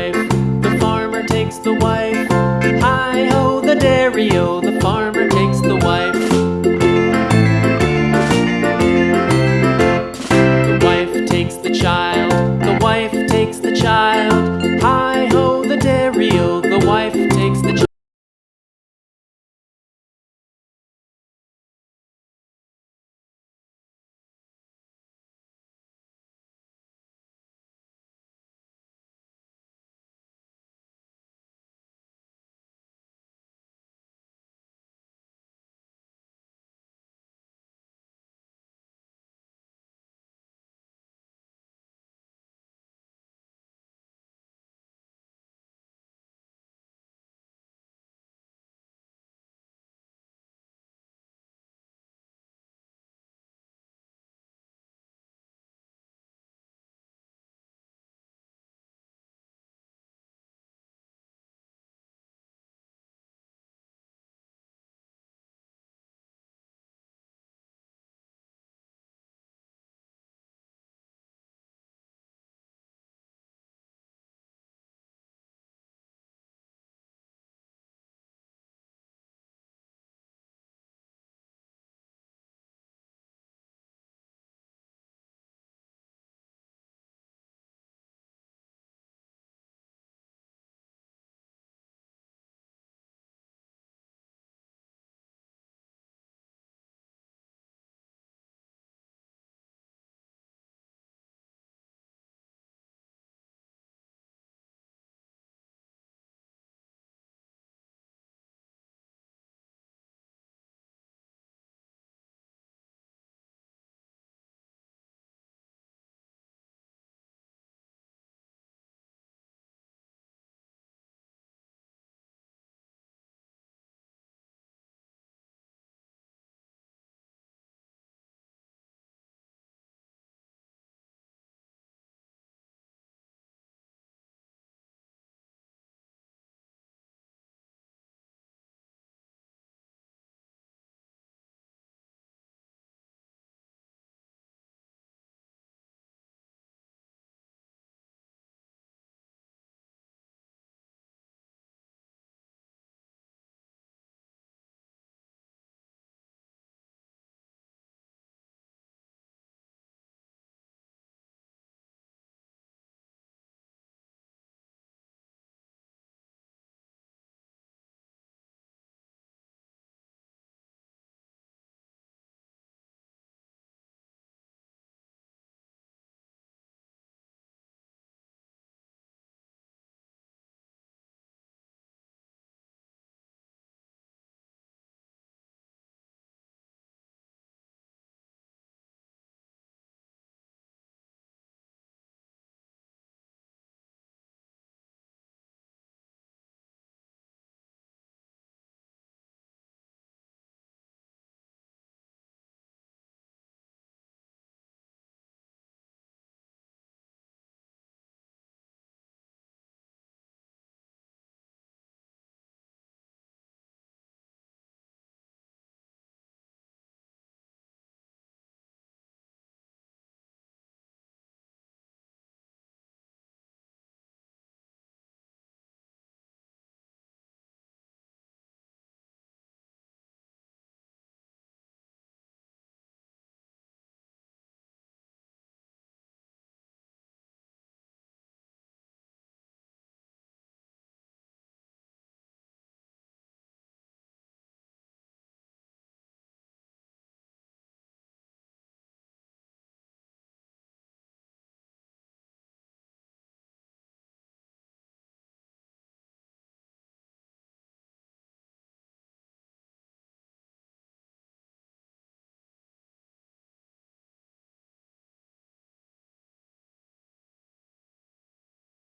life. The farmer takes the wife.